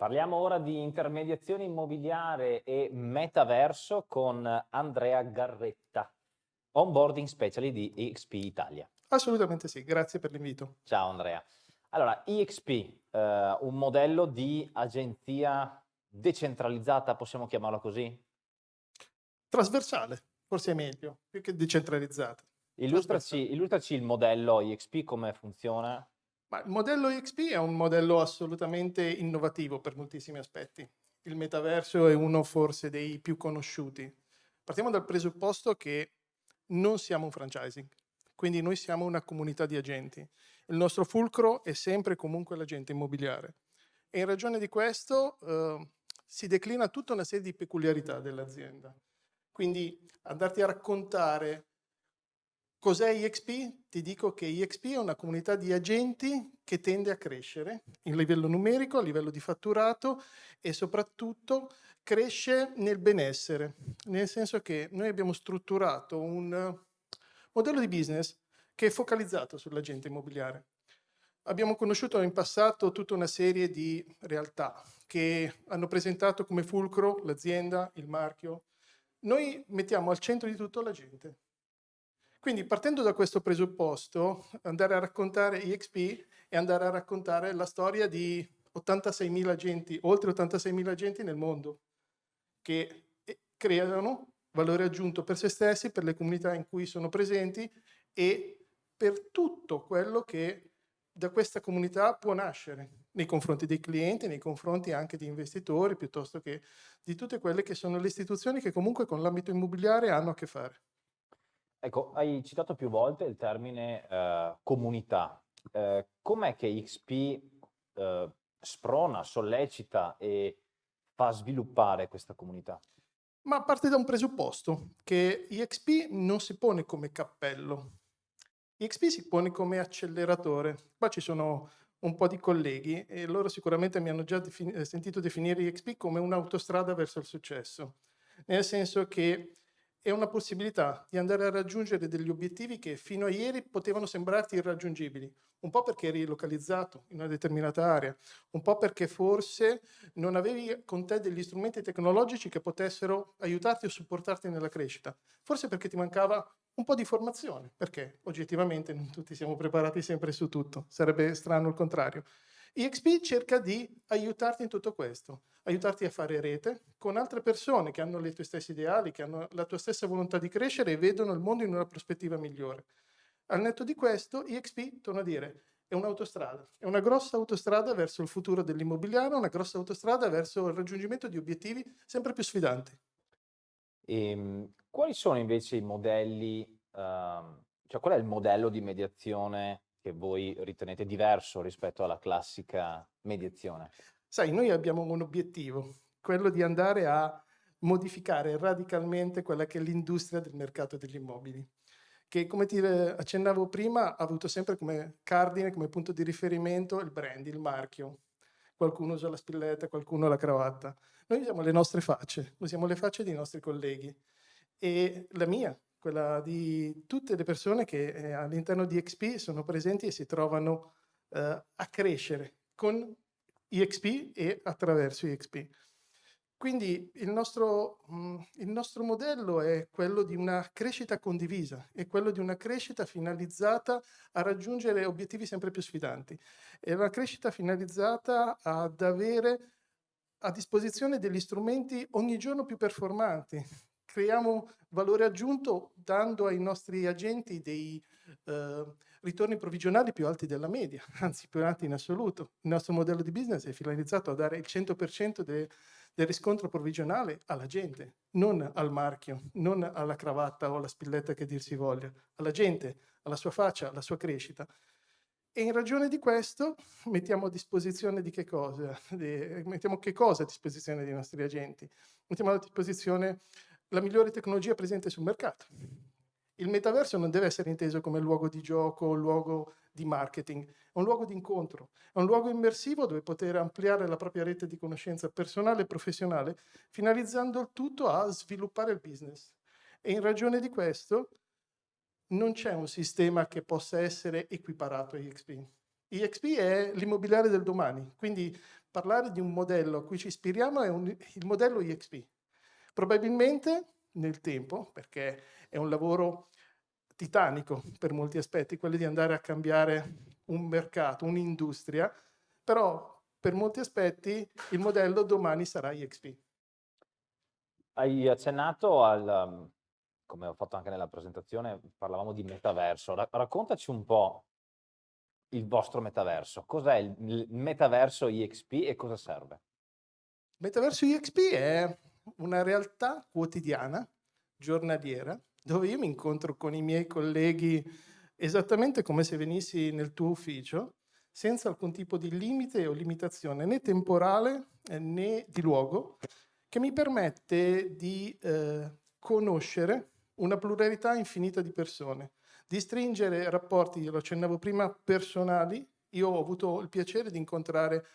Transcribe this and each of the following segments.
Parliamo ora di intermediazione immobiliare e metaverso con Andrea Garretta, onboarding specialist di EXP Italia. Assolutamente sì, grazie per l'invito. Ciao Andrea. Allora, EXP, eh, un modello di agenzia decentralizzata, possiamo chiamarlo così? Trasversale, forse è meglio, più che decentralizzata. Illustraci, illustraci il modello EXP, come funziona. Ma il modello XP è un modello assolutamente innovativo per moltissimi aspetti. Il metaverso è uno forse dei più conosciuti. Partiamo dal presupposto che non siamo un franchising, quindi noi siamo una comunità di agenti. Il nostro fulcro è sempre comunque l'agente immobiliare. E in ragione di questo eh, si declina tutta una serie di peculiarità dell'azienda. Quindi andarti a raccontare Cos'è EXP? Ti dico che EXP è una comunità di agenti che tende a crescere in livello numerico, a livello di fatturato e soprattutto cresce nel benessere, nel senso che noi abbiamo strutturato un modello di business che è focalizzato sull'agente immobiliare. Abbiamo conosciuto in passato tutta una serie di realtà che hanno presentato come fulcro l'azienda, il marchio. Noi mettiamo al centro di tutto la gente quindi partendo da questo presupposto, andare a raccontare EXP e andare a raccontare la storia di 86.000 agenti, oltre 86.000 agenti nel mondo, che eh, creano valore aggiunto per se stessi, per le comunità in cui sono presenti e per tutto quello che da questa comunità può nascere nei confronti dei clienti, nei confronti anche di investitori, piuttosto che di tutte quelle che sono le istituzioni che comunque con l'ambito immobiliare hanno a che fare. Ecco, hai citato più volte il termine eh, comunità. Eh, com'è che XP eh, sprona, sollecita e fa sviluppare questa comunità? Ma parte da un presupposto, che EXP non si pone come cappello. EXP si pone come acceleratore. Qua ci sono un po' di colleghi e loro sicuramente mi hanno già defin sentito definire EXP come un'autostrada verso il successo. Nel senso che è una possibilità di andare a raggiungere degli obiettivi che fino a ieri potevano sembrarti irraggiungibili, un po' perché eri localizzato in una determinata area, un po' perché forse non avevi con te degli strumenti tecnologici che potessero aiutarti o supportarti nella crescita, forse perché ti mancava un po' di formazione, perché oggettivamente non tutti siamo preparati sempre su tutto, sarebbe strano il contrario. EXP cerca di aiutarti in tutto questo, aiutarti a fare rete con altre persone che hanno le tue stesse ideali, che hanno la tua stessa volontà di crescere e vedono il mondo in una prospettiva migliore. Al netto di questo, EXP, torno a dire, è un'autostrada, è una grossa autostrada verso il futuro dell'immobiliare, una grossa autostrada verso il raggiungimento di obiettivi sempre più sfidanti. E, ehm, quali sono invece i modelli, uh, cioè qual è il modello di mediazione che voi ritenete diverso rispetto alla classica mediazione? Sai, noi abbiamo un obiettivo, quello di andare a modificare radicalmente quella che è l'industria del mercato degli immobili, che come ti accennavo prima ha avuto sempre come cardine, come punto di riferimento il brand, il marchio. Qualcuno usa la spilletta, qualcuno la cravatta. Noi usiamo le nostre facce, usiamo le facce dei nostri colleghi. E la mia, quella di tutte le persone che eh, all'interno di XP sono presenti e si trovano eh, a crescere con EXP e attraverso EXP. Quindi il nostro, mm, il nostro, modello è quello di una crescita condivisa, è quello di una crescita finalizzata a raggiungere obiettivi sempre più sfidanti. È una crescita finalizzata ad avere a disposizione degli strumenti ogni giorno più performanti, creiamo valore aggiunto dando ai nostri agenti dei eh, ritorni provvigionali più alti della media, anzi più alti in assoluto. Il nostro modello di business è finalizzato a dare il 100% de, del riscontro provvigionale alla gente, non al marchio, non alla cravatta o alla spilletta che dir si voglia, alla gente, alla sua faccia, alla sua crescita. E in ragione di questo mettiamo a disposizione di che cosa? De, mettiamo che cosa a disposizione dei nostri agenti? Mettiamo a disposizione la migliore tecnologia presente sul mercato. Il metaverso non deve essere inteso come luogo di gioco luogo di marketing, è un luogo di incontro, è un luogo immersivo dove poter ampliare la propria rete di conoscenza personale e professionale, finalizzando il tutto a sviluppare il business. E in ragione di questo non c'è un sistema che possa essere equiparato a EXP. EXP è l'immobiliare del domani, quindi parlare di un modello a cui ci ispiriamo è un, il modello EXP. Probabilmente nel tempo, perché è un lavoro titanico per molti aspetti, quello di andare a cambiare un mercato, un'industria, però per molti aspetti il modello domani sarà EXP. Hai accennato al, come ho fatto anche nella presentazione, parlavamo di metaverso. raccontaci un po' il vostro metaverso. Cos'è il, metaverso EXP e cosa serve? Metaverso EXP è una realtà quotidiana, giornaliera, dove io mi incontro con i miei colleghi esattamente come se venissi nel tuo ufficio, senza alcun tipo di limite o limitazione né temporale eh, né di luogo, che mi permette di eh, conoscere una pluralità infinita di persone, di stringere rapporti, lo accennavo prima, personali. Io ho avuto il piacere di incontrare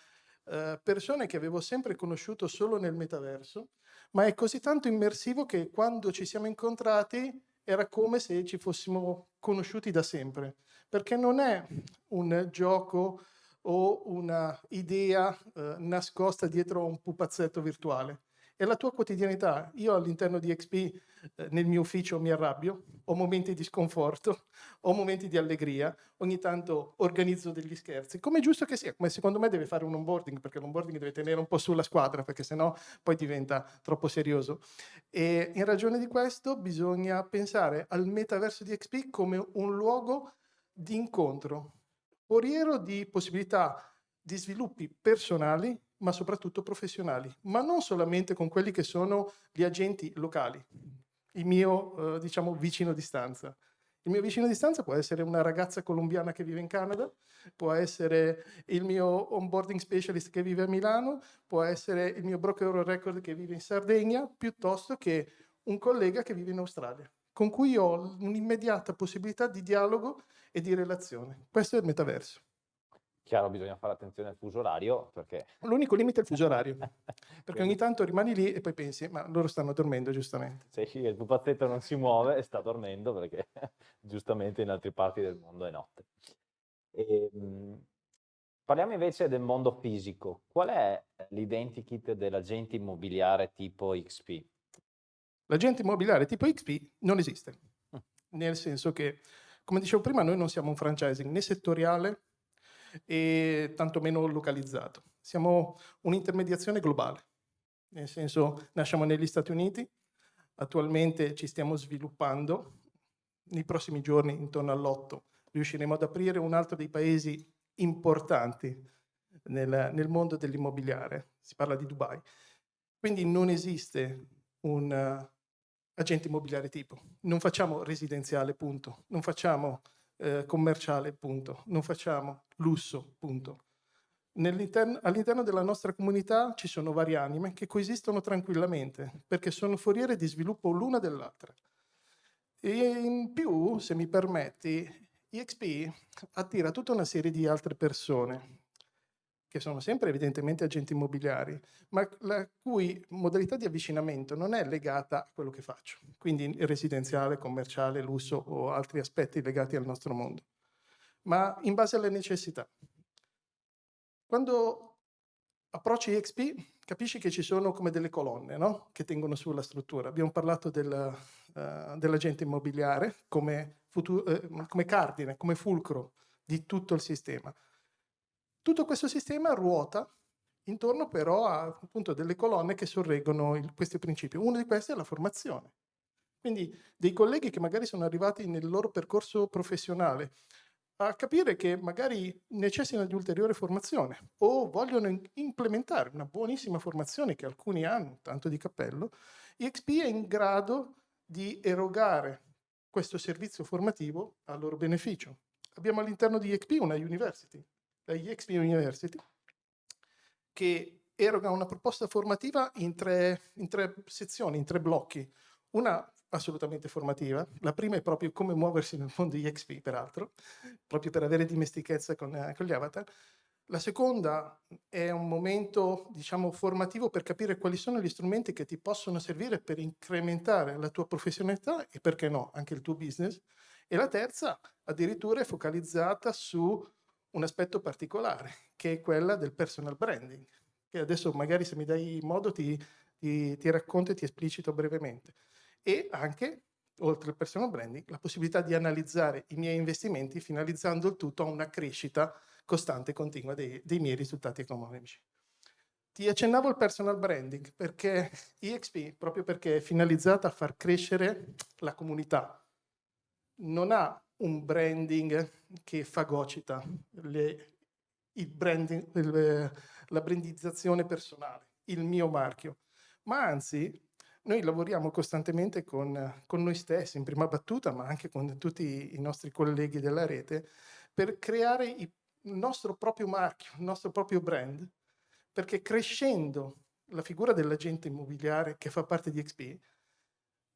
eh, persone che avevo sempre conosciuto solo nel metaverso, ma è così tanto immersivo che quando ci siamo incontrati era come se ci fossimo conosciuti da sempre, perché non è un gioco o una idea eh, nascosta dietro un pupazzetto virtuale è la tua quotidianità. Io all'interno di XP, eh, nel mio ufficio, mi arrabbio, ho momenti di sconforto, ho momenti di allegria, ogni tanto organizzo degli scherzi, come è giusto che sia, come secondo me deve fare un onboarding, perché l'onboarding deve tenere un po' sulla squadra, perché sennò poi diventa troppo serioso. E in ragione di questo bisogna pensare al metaverso di XP come un luogo di incontro, foriero di possibilità di sviluppi personali ma soprattutto professionali, ma non solamente con quelli che sono gli agenti locali, il mio, eh, diciamo, vicino di stanza. Il mio vicino di stanza può essere una ragazza colombiana che vive in Canada, può essere il mio onboarding specialist che vive a Milano, può essere il mio broker record che vive in Sardegna, piuttosto che un collega che vive in Australia, con cui ho un'immediata possibilità di dialogo e di relazione. Questo è il metaverso. Chiaro, bisogna fare attenzione al fuso orario perché... L'unico limite è il fuso orario, perché ogni tanto rimani lì e poi pensi, ma loro stanno dormendo giustamente. Sì, il pupazzetto non si muove e sta dormendo perché giustamente in altre parti del mondo è notte. E, ehm, parliamo invece del mondo fisico. Qual è l'identikit dell'agente immobiliare tipo XP? L'agente immobiliare tipo XP non esiste, mm. nel senso che, come dicevo prima, noi non siamo un franchising né settoriale e tantomeno localizzato. Siamo un'intermediazione globale, nel senso nasciamo negli Stati Uniti, attualmente ci stiamo sviluppando, nei prossimi giorni, intorno all'8, riusciremo ad aprire un altro dei paesi importanti nel, nel mondo dell'immobiliare, si parla di Dubai. Quindi non esiste un uh, agente immobiliare tipo, non facciamo residenziale, punto, non facciamo eh, commerciale, punto. Non facciamo lusso, punto. All'interno della nostra comunità ci sono varie anime che coesistono tranquillamente perché sono foriere di sviluppo l'una dell'altra. E in più, se mi permetti, EXP attira tutta una serie di altre persone che sono sempre evidentemente agenti immobiliari, ma la cui modalità di avvicinamento non è legata a quello che faccio, quindi residenziale, commerciale, lusso o altri aspetti legati al nostro mondo, ma in base alle necessità. Quando approcci EXP capisci che ci sono come delle colonne no? che tengono sulla struttura. Abbiamo parlato del, uh, dell'agente immobiliare come, uh, come cardine, come fulcro di tutto il sistema. Tutto questo sistema ruota intorno però a appunto, delle colonne che sorreggono il, questi principi. Uno di questi è la formazione. Quindi dei colleghi che magari sono arrivati nel loro percorso professionale a capire che magari necessitano di ulteriore formazione o vogliono implementare una buonissima formazione che alcuni hanno, tanto di cappello, EXP è in grado di erogare questo servizio formativo a loro beneficio. Abbiamo all'interno di EXP una university, la EXP University, che eroga una proposta formativa in tre, in tre sezioni, in tre blocchi. Una assolutamente formativa, la prima è proprio come muoversi nel mondo EXP, peraltro, proprio per avere dimestichezza con, eh, con gli avatar. La seconda è un momento, diciamo, formativo per capire quali sono gli strumenti che ti possono servire per incrementare la tua professionalità e, perché no, anche il tuo business. E la terza, addirittura, è focalizzata su un aspetto particolare, che è quella del personal branding, che adesso magari se mi dai modo ti, ti, ti racconto e ti esplicito brevemente. E anche, oltre al personal branding, la possibilità di analizzare i miei investimenti finalizzando il tutto a una crescita costante e continua dei, dei miei risultati economici. Ti accennavo il personal branding perché EXP, proprio perché è finalizzata a far crescere la comunità, non ha un branding che fagocita le, branding, il, la brandizzazione personale, il mio marchio, ma anzi noi lavoriamo costantemente con, con, noi stessi in prima battuta, ma anche con tutti i nostri colleghi della rete, per creare il nostro proprio marchio, il nostro proprio brand, perché crescendo la figura dell'agente immobiliare che fa parte di XP,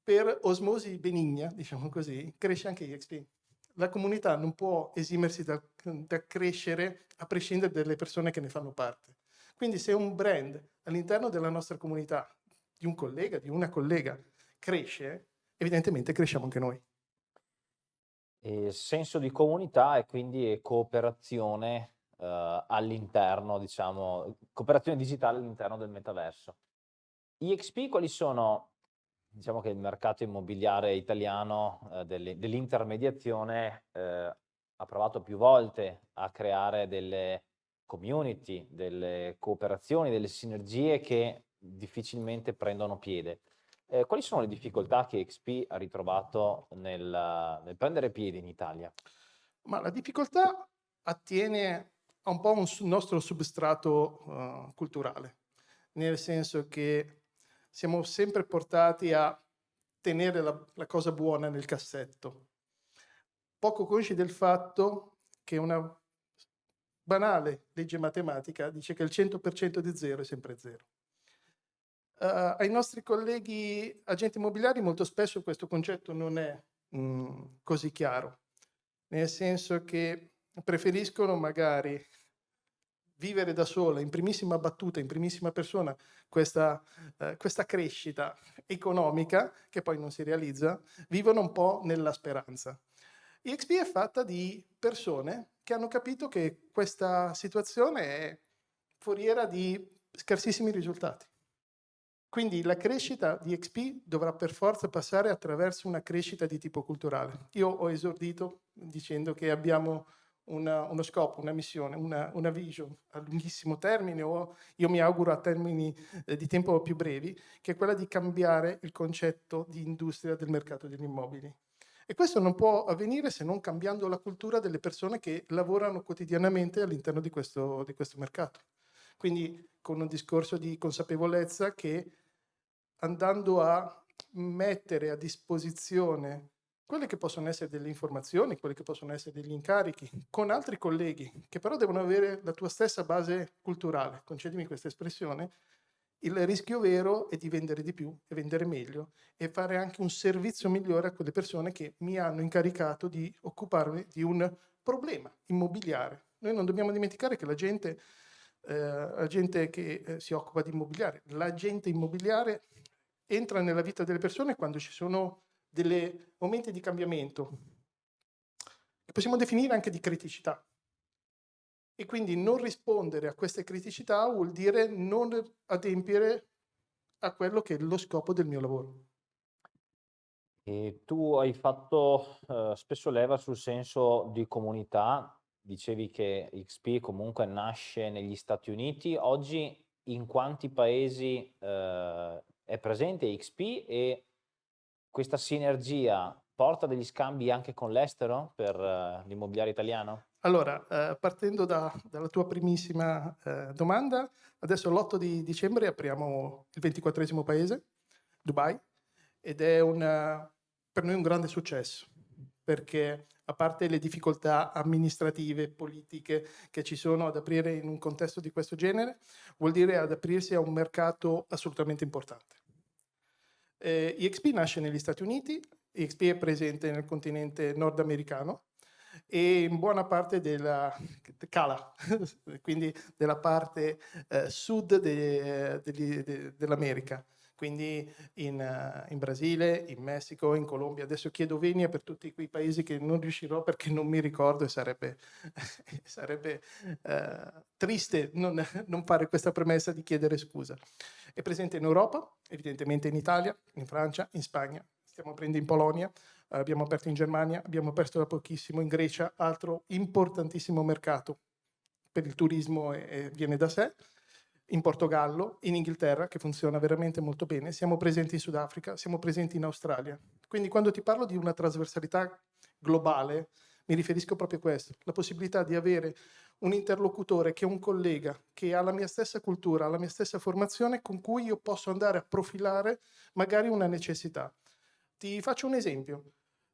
per osmosi benigna, diciamo così, cresce anche XP. La comunità non può esimersi da, da crescere a prescindere dalle persone che ne fanno parte. Quindi se un brand all'interno della nostra comunità, di un collega, di una collega, cresce, evidentemente cresciamo anche noi. E senso di comunità e quindi cooperazione eh, all'interno, diciamo, cooperazione digitale all'interno del metaverso. EXP quali sono, diciamo che il mercato immobiliare italiano eh, dell'intermediazione eh, ha provato più volte a creare delle community, delle cooperazioni, delle sinergie che difficilmente prendono piede. Eh, quali sono le difficoltà che XP ha ritrovato nel, nel prendere piede in Italia? Ma la difficoltà attiene ha un po' un nostro substrato uh, culturale, nel senso che siamo sempre portati a tenere la, la cosa buona nel cassetto, poco consci del fatto che una banale legge matematica dice che il 100% di zero è sempre zero. Uh, ai nostri colleghi agenti immobiliari molto spesso questo concetto non è mm, così chiaro, nel senso che preferiscono magari vivere da sola, in primissima battuta, in primissima persona, questa, eh, questa, crescita economica, che poi non si realizza, vivono un po' nella speranza. EXP è fatta di persone che hanno capito che questa situazione è foriera di scarsissimi risultati. Quindi la crescita di XP dovrà per forza passare attraverso una crescita di tipo culturale. Io ho esordito dicendo che abbiamo una, uno scopo, una missione, una, una, vision a lunghissimo termine o io mi auguro a termini eh, di tempo più brevi, che è quella di cambiare il concetto di industria del mercato degli immobili. E questo non può avvenire se non cambiando la cultura delle persone che lavorano quotidianamente all'interno di di questo mercato. Quindi con un discorso di consapevolezza che andando a mettere a disposizione quelle che possono essere delle informazioni, quelle che possono essere degli incarichi, con altri colleghi, che però devono avere la tua stessa base culturale, concedimi questa espressione, il rischio vero è di vendere di più e vendere meglio e fare anche un servizio migliore a quelle persone che mi hanno incaricato di occuparmi di un problema immobiliare. Noi non dobbiamo dimenticare che la gente, eh, la gente che eh, si occupa di immobiliare, la gente immobiliare entra nella vita delle persone quando ci sono dei momenti di cambiamento, che possiamo definire anche di criticità. E quindi non rispondere a queste criticità vuol dire non adempiere a quello che è lo scopo del mio lavoro. E tu hai fatto eh, spesso leva sul senso di comunità, dicevi che XP comunque nasce negli Stati Uniti, oggi in quanti paesi eh, è presente XP e questa sinergia porta degli scambi anche con l'estero per uh, l'immobiliare italiano? Allora, eh, partendo da, dalla tua primissima eh, domanda, adesso l'8 di dicembre apriamo il 24 paese, Dubai, ed è una, per noi un grande successo, perché a parte le difficoltà amministrative, politiche che ci sono ad aprire in un contesto di questo genere, vuol dire ad aprirsi a un mercato assolutamente importante. Eh, EXP nasce negli Stati Uniti, EXP è presente nel continente nordamericano e in buona parte della Cala, quindi della parte eh, sud de, de, de, dell'America. Quindi in, uh, in, Brasile, in Messico, in Colombia. Adesso chiedo venia per tutti quei paesi che non riuscirò perché non mi ricordo e sarebbe, sarebbe uh, triste non, non, fare questa premessa di chiedere scusa. È presente in Europa, evidentemente in Italia, in Francia, in Spagna, stiamo aprendo in Polonia, abbiamo aperto in Germania, abbiamo aperto da pochissimo in Grecia, altro importantissimo mercato per il turismo e, e viene da sé in Portogallo, in Inghilterra, che funziona veramente molto bene, siamo presenti in Sudafrica, siamo presenti in Australia. Quindi quando ti parlo di una trasversalità globale, mi riferisco proprio a questo, la possibilità di avere un interlocutore che è un collega, che ha la mia stessa cultura, la mia stessa formazione, con cui io posso andare a profilare magari una necessità. Ti faccio un esempio,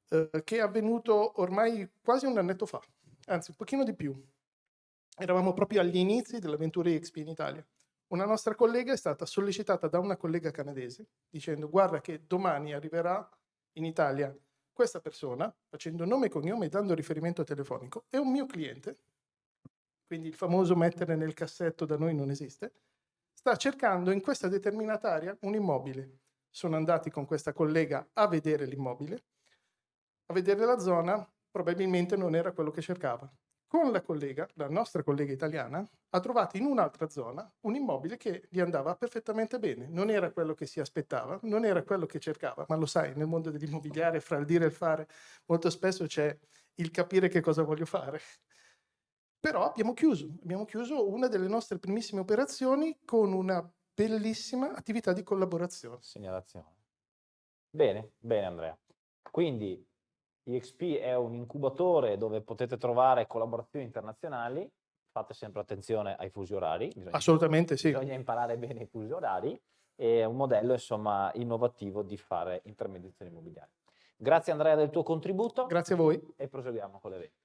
eh, che è avvenuto ormai quasi un annetto fa, anzi un pochino di più. Eravamo proprio agli inizi dell'avventura XP in Italia una nostra collega è stata sollecitata da una collega canadese dicendo guarda che domani arriverà in Italia questa persona, facendo nome e cognome e dando riferimento telefonico, è un mio cliente, quindi il famoso mettere nel cassetto da noi non esiste, sta cercando in questa determinata area un immobile. Sono andati con questa collega a vedere l'immobile, a vedere la zona, probabilmente non era quello che cercava con la collega, la nostra collega italiana, ha trovato in un'altra zona un immobile che gli andava perfettamente bene. Non era quello che si aspettava, non era quello che cercava, ma lo sai, nel mondo dell'immobiliare, fra il dire e il fare, molto spesso c'è il capire che cosa voglio fare. Però abbiamo chiuso, abbiamo chiuso una delle nostre primissime operazioni con una bellissima attività di collaborazione. Segnalazione. Bene, bene Andrea. Quindi EXP è un incubatore dove potete trovare collaborazioni internazionali, fate sempre attenzione ai fusi orari. Bisogna, Assolutamente sì. Bisogna imparare bene i fusi orari, è un modello insomma innovativo di fare intermediazione immobiliare. Grazie Andrea del tuo contributo. Grazie a voi. E proseguiamo con l'evento.